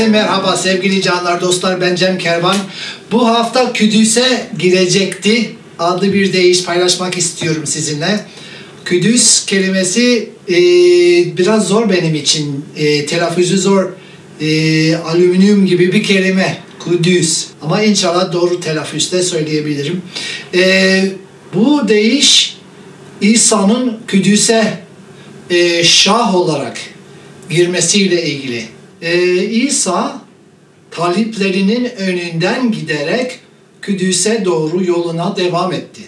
Herkese merhaba sevgili canlar dostlar ben Cem Kervan. Bu hafta Küdüs'e girecekti. Adlı bir deyiş paylaşmak istiyorum sizinle. Küdüs kelimesi e, biraz zor benim için. E, telaffuzu zor. E, alüminyum gibi bir kelime. Kudüs. Ama inşallah doğru telaffuzda söyleyebilirim. E, bu deyiş İsa'nın Küdüs'e e, şah olarak girmesiyle ilgili. Ee, İsa taliplerinin önünden giderek Küdüs'e doğru yoluna devam etti.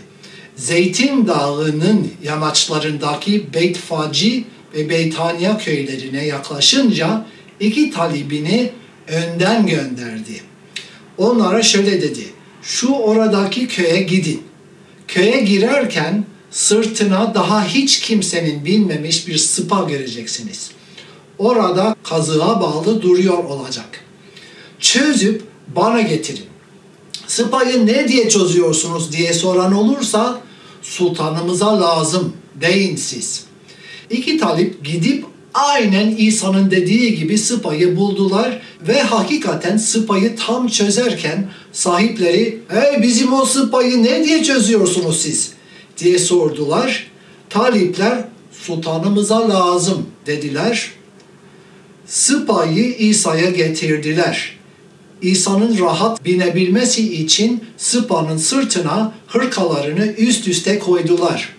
Zeytin Dağı'nın yamaçlarındaki Beytfaci ve Beytaniya köylerine yaklaşınca iki talibini önden gönderdi. Onlara şöyle dedi. Şu oradaki köye gidin. Köye girerken sırtına daha hiç kimsenin binmemiş bir sıpa göreceksiniz.'' Orada kazığa bağlı duruyor olacak. Çözüp bana getirin. Sıpayı ne diye çözüyorsunuz diye soran olursa sultanımıza lazım deyin siz. İki talip gidip aynen İsa'nın dediği gibi sıpayı buldular ve hakikaten sıpayı tam çözerken sahipleri "Ey bizim o sıpayı ne diye çözüyorsunuz siz?" diye sordular. Talipler sultanımıza lazım dediler sıpayı İsa'ya getirdiler. İsa'nın rahat binebilmesi için sıpanın sırtına hırkalarını üst üste koydular.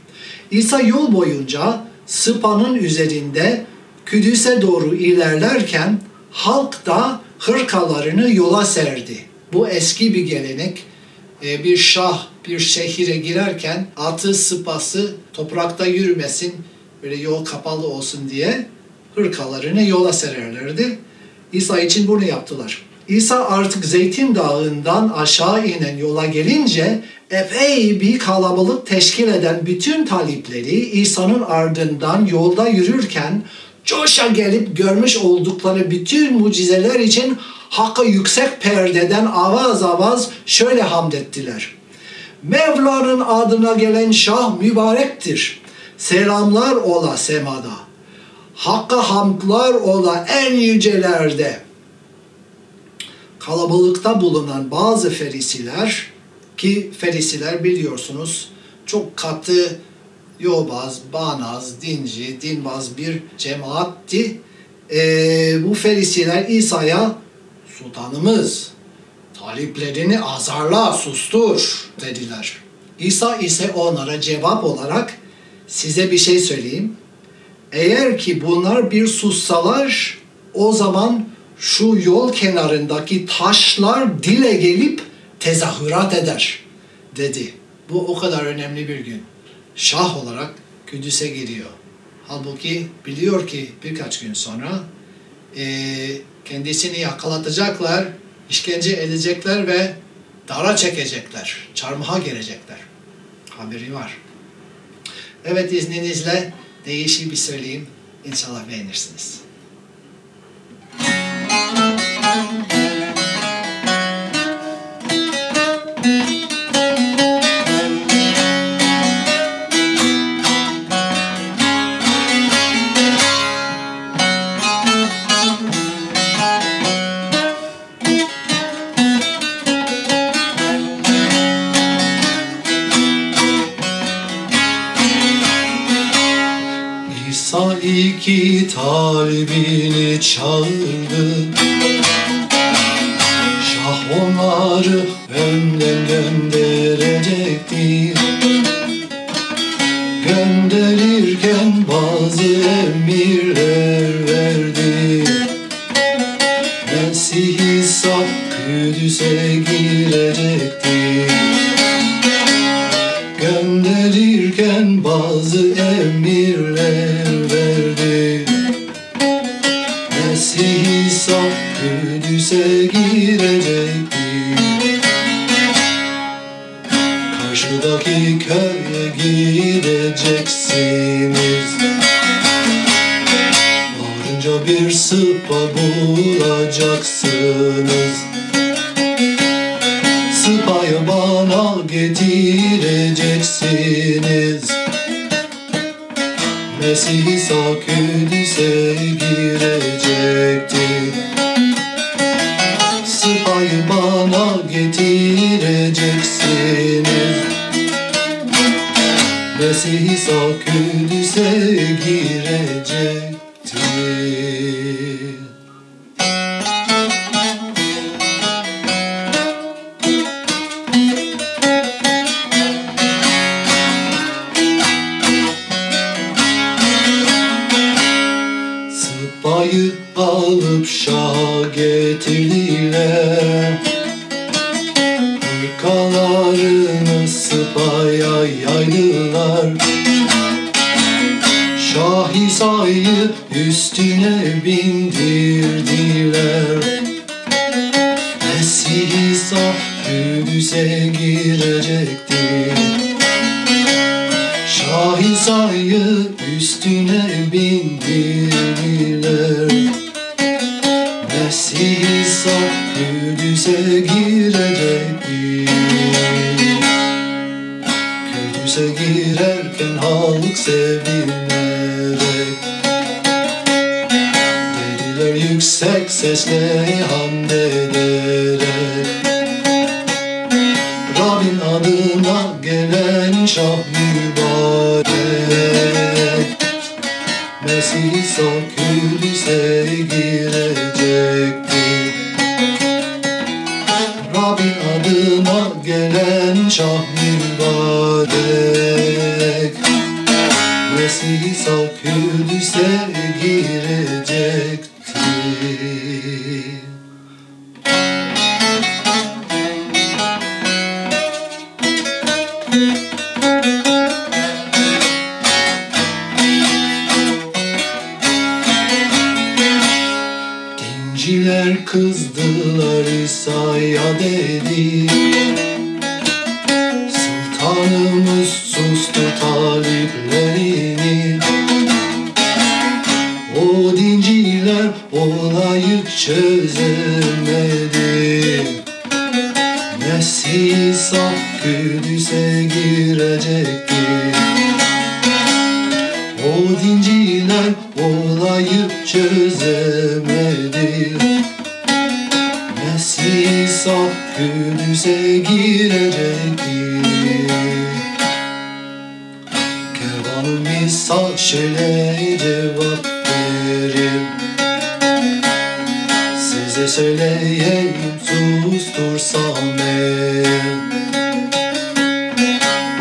İsa yol boyunca sıpanın üzerinde Küdüs'e doğru ilerlerken halk da hırkalarını yola serdi. Bu eski bir gelenek. Ee, bir şah bir şehire girerken atı sıpası toprakta yürümesin, böyle yol kapalı olsun diye hırkalarını yola sererlerdi. İsa için bunu yaptılar. İsa artık Zeytin Dağı'ndan aşağı inen yola gelince epey bir kalabalık teşkil eden bütün talipleri İsa'nın ardından yolda yürürken coşa gelip görmüş oldukları bütün mucizeler için Hakk'a yüksek perdeden avaz avaz şöyle hamd ettiler. Mevla'nın adına gelen şah mübarektir. Selamlar ola semada. Hakka hamdlar ola en yücelerde. Kalabalıkta bulunan bazı ferisiler ki ferisiler biliyorsunuz çok katı yobaz, banaz, dinci, dinbaz bir cemaatti. Ee, bu ferisiler İsa'ya sultanımız taliplerini azarla, sustur dediler. İsa ise onlara cevap olarak size bir şey söyleyeyim. Eğer ki bunlar bir sussalar o zaman şu yol kenarındaki taşlar dile gelip tezahürat eder dedi. Bu o kadar önemli bir gün. Şah olarak Kudüs'e giriyor. Halbuki biliyor ki birkaç gün sonra e, kendisini yakalatacaklar, işkence edecekler ve dara çekecekler, çarmıha gelecekler. Haberi var. Evet izninizle değişik bir söyleyeyim. İnşallah beğenirsiniz. İki talibini çağırdı Şah onları önden gönderecektir Gönderirken bazı emirler Köye gideceksiniz. Varınca bir sıpa bulacaksınız. Sıpayı bana getireceksiniz. Mesih İsa Kudüs'e girecekti Mesih İsa Kudüs'e girecektir Sıpayı alıp şaha getirdiler Sıpaya yaydılar Şah İsa'yı üstüne bindirdiler Mesih İsa Kudüs'e girecektir. Şah İsa'yı üstüne bindirdiler Mesih İsa Kudüs'e girecektir Kudüs'e girerken halk sevinerek Dediler yüksek sesle hamd ederek Rabbin adına gelen şah mübarek. Mesih İsa Kudüs'e girecektir Rabbin adına gelen şah Mesih İsa Kudüs'e girecektir Dinciler kızdılar İsa'ya dedi dinciler olayı çözemedi Mesih İsa Kudüs'e girecektir o dinciler olayı çözemedi Mesih İsa Kudüs'e girecektir Kervanın misal şöyle Size söyleyeyim sustursam eğer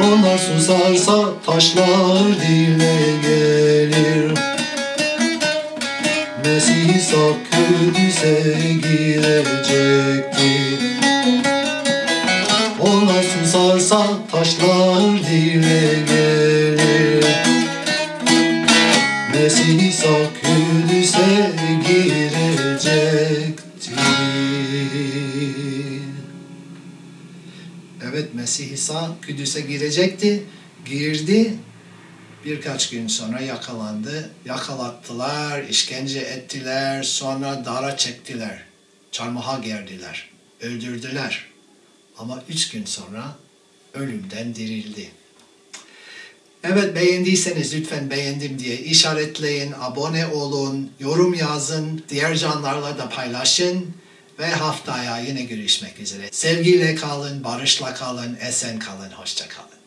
onlar susarsa taşlar dile gelir. Mesih İsa Kudüs'e girecektir Onlar susarsa taşlar dile gelir Evet Mesih İsa Kudüs'e girecekti. Girdi. Birkaç gün sonra yakalandı. Yakalattılar, işkence ettiler, sonra dara çektiler. Çarmıha gerdiler. Öldürdüler. Ama üç gün sonra ölümden dirildi. Evet beğendiyseniz lütfen beğendim diye işaretleyin, abone olun, yorum yazın, diğer canlarla da paylaşın ve haftaya yine görüşmek üzere. Sevgiyle kalın, barışla kalın, esen kalın, hoşça kalın.